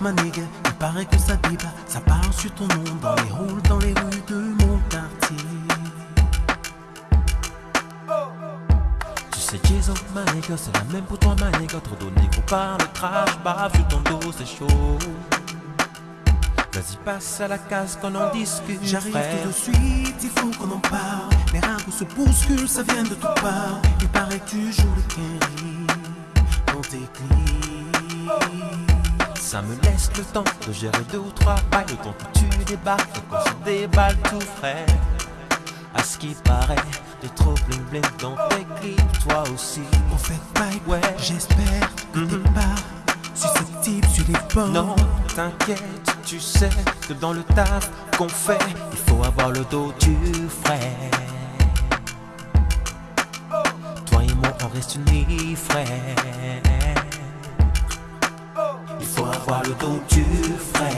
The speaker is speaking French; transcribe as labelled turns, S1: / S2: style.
S1: Ma nigga, il paraît que ça débat, ça parle sur ton nom dans les halls, dans les rues de mon quartier. Sais, Jason, ma nigga, c'est la même pour toi, ma nigga. Trop de négro parle, crash, bave sur ton dos, c'est chaud. Vas-y, passe à la case qu'on en discute. J'arrive tout de suite, il faut qu'on en parle. Les ragots se bousculent, ça vient de toutes parts. Il paraît que tu joues le Kerry dans tes clips.
S2: Ça me laisse le temps de gérer deux ou trois bails Le temps que tu débarques, qu'on se déballe tout frais À ce qui paraît, t'es trop bling bling dans tes clips Toi aussi
S1: On fait pipe,
S2: Ouais.
S1: j'espère que t'es
S2: Mhm.
S1: pas susceptible sur les bords.
S2: Non, t'inquiète, tu sais que dans le taf qu'on fait Il faut avoir le dos du frais Toi et moi on reste unis frère Il faut avoir le dos du frère